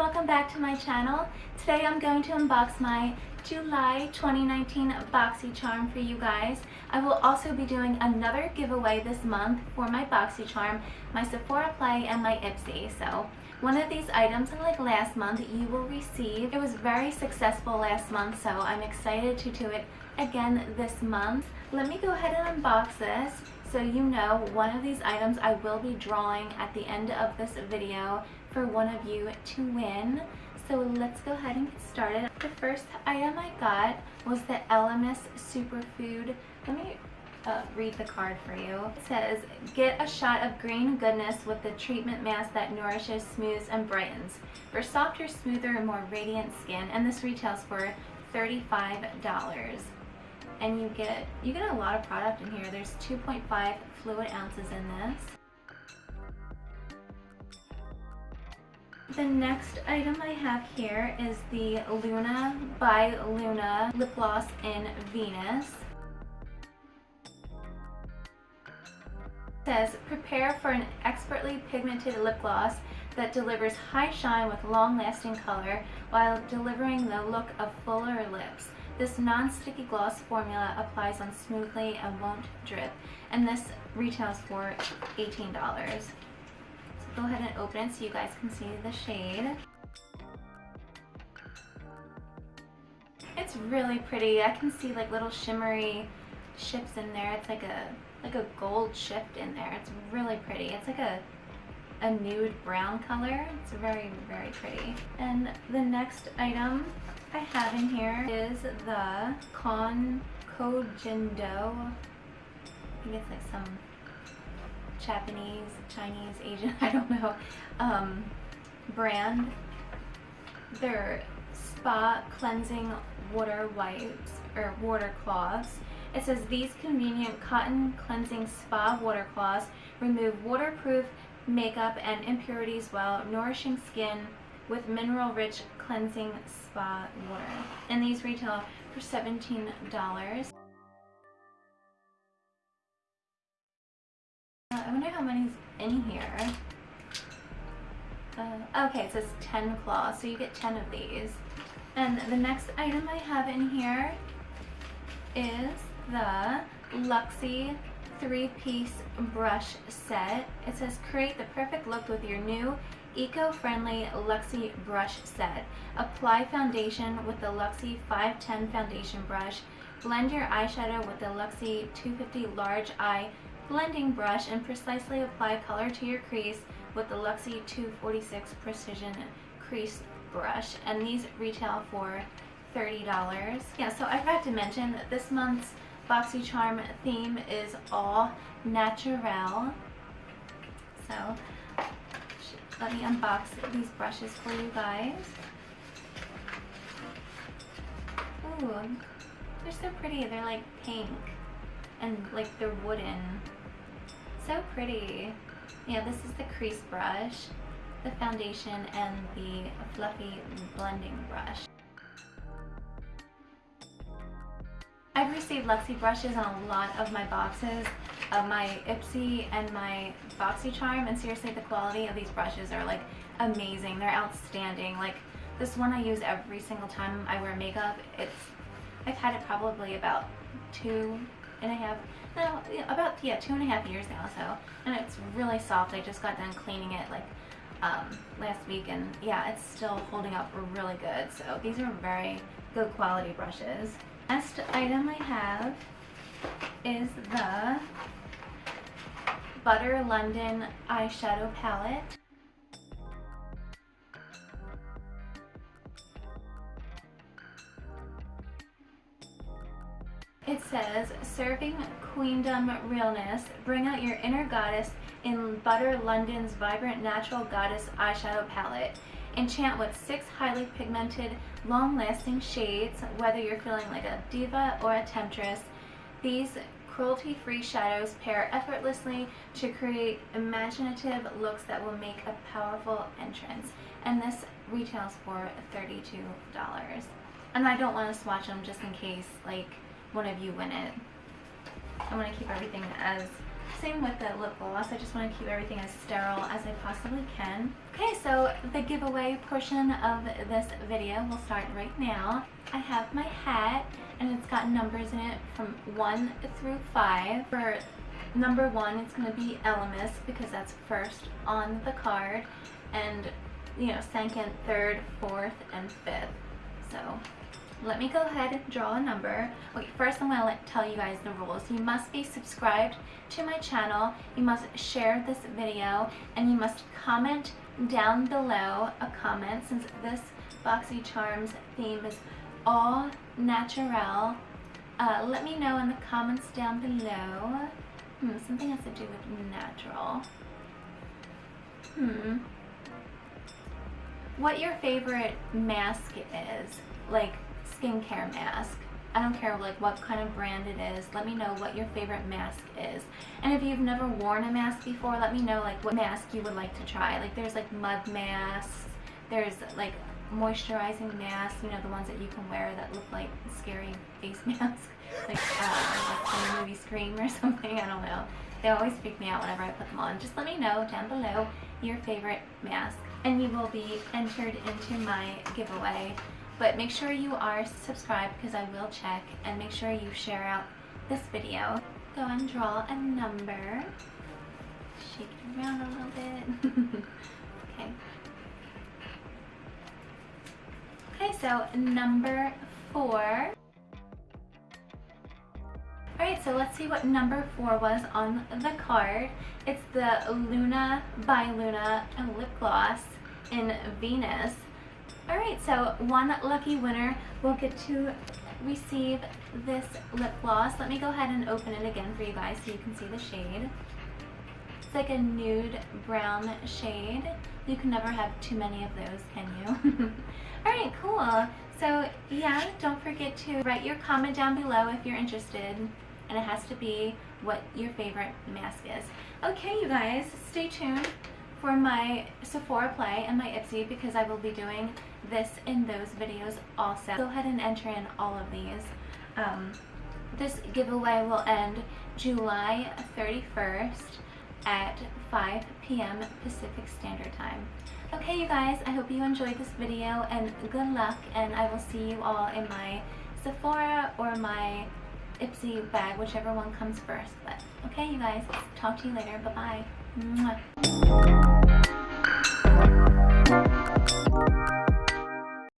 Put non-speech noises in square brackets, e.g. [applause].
welcome back to my channel. Today I'm going to unbox my July 2019 BoxyCharm for you guys. I will also be doing another giveaway this month for my BoxyCharm, my Sephora Play, and my Ipsy. So one of these items, like last month, you will receive. It was very successful last month, so I'm excited to do it again this month. Let me go ahead and unbox this so you know one of these items I will be drawing at the end of this video for one of you to win. So let's go ahead and get started. The first item I got was the Elemis Superfood. Let me uh, read the card for you. It says, get a shot of green goodness with the treatment mask that nourishes, smooths, and brightens for softer, smoother, and more radiant skin. And this retails for $35 and you get you get a lot of product in here. There's 2.5 fluid ounces in this. The next item I have here is the Luna by Luna Lip Gloss in Venus. It says, prepare for an expertly pigmented lip gloss that delivers high shine with long-lasting color while delivering the look of fuller lips. This non-sticky gloss formula applies on smoothly and won't drip. And this retails for $18. So go ahead and open it so you guys can see the shade. It's really pretty. I can see like little shimmery ships in there. It's like a like a gold shift in there. It's really pretty. It's like a a nude brown color. It's very, very pretty. And the next item I have in here is the Con Koh Gen Do. I think it's like some Japanese, Chinese, Asian, [laughs] I don't know, um, brand. They're spa cleansing water wipes or water cloths. It says these convenient cotton cleansing spa water cloths remove waterproof makeup and impurities while nourishing skin with mineral-rich cleansing spa water. And these retail for $17. Uh, I wonder how many's in here. Uh, okay, it says 10 claws, so you get 10 of these. And the next item I have in here is the Luxie three-piece brush set. It says create the perfect look with your new eco-friendly Luxie brush set. Apply foundation with the Luxie 510 foundation brush. Blend your eyeshadow with the Luxie 250 large eye blending brush and precisely apply color to your crease with the Luxie 246 precision crease brush. And these retail for $30. Yeah, so I forgot to mention that this month's BoxyCharm theme is all natural. So let me unbox these brushes for you guys. Ooh, they're so pretty. They're like pink and like they're wooden. So pretty. Yeah, this is the crease brush, the foundation, and the fluffy blending brush. I've received Luxie brushes on a lot of my boxes of my Ipsy and my BoxyCharm and seriously the quality of these brushes are like amazing. They're outstanding. Like this one I use every single time I wear makeup. It's I've had it probably about two and a half no about yeah two and a half years now so and it's really soft. I just got done cleaning it like um, last week and yeah it's still holding up really good so these are very good quality brushes. Next item I have is the Butter London eyeshadow palette. It says, serving queendom realness, bring out your inner goddess in Butter London's vibrant natural goddess eyeshadow palette. Enchant with six highly pigmented, long-lasting shades, whether you're feeling like a diva or a temptress. These cruelty-free shadows pair effortlessly to create imaginative looks that will make a powerful entrance. And this retails for $32. And I don't want to swatch them just in case, like, one of you win it. I want to keep everything as same with the lip gloss. I just want to keep everything as sterile as I possibly can. Okay, so the giveaway portion of this video will start right now. I have my hat and it's got numbers in it from 1 through 5. For number 1, it's going to be Elemis because that's first on the card. And, you know, second, third, fourth, and fifth. So let me go ahead and draw a number. Wait, first I'm going to tell you guys the rules. You must be subscribed to my channel, you must share this video, and you must comment down below a comment since this Boxy Charms theme is all natural. Uh, let me know in the comments down below. Hmm, something has to do with natural. Hmm. What your favorite mask is. Like, skincare mask. I don't care like what kind of brand it is. Let me know what your favorite mask is. And if you've never worn a mask before, let me know like what mask you would like to try. Like there's like mud masks. There's like moisturizing masks, you know, the ones that you can wear that look like scary face [laughs] masks. like, uh, from the movie Scream or [laughs] something. I don't know. They always freak me out whenever I put them on. Just let me know down below your favorite mask. And you will be entered into my giveaway but make sure you are subscribed because I will check and make sure you share out this video. Go and draw a number. Shake it around a little bit. [laughs] okay. Okay, so number four. Alright, so let's see what number four was on the card. It's the Luna by Luna lip gloss in Venus. Alright, so one lucky winner will get to receive this lip gloss. Let me go ahead and open it again for you guys so you can see the shade. It's like a nude brown shade. You can never have too many of those, can you? [laughs] Alright, cool. So yeah, don't forget to write your comment down below if you're interested. And it has to be what your favorite mask is. Okay, you guys, stay tuned for my Sephora play and my Ipsy because I will be doing this in those videos also. Go ahead and enter in all of these. Um, this giveaway will end July 31st at 5 p.m. Pacific Standard Time. Okay, you guys, I hope you enjoyed this video and good luck and I will see you all in my Sephora or my Ipsy bag, whichever one comes first. But okay, you guys, talk to you later. Bye-bye.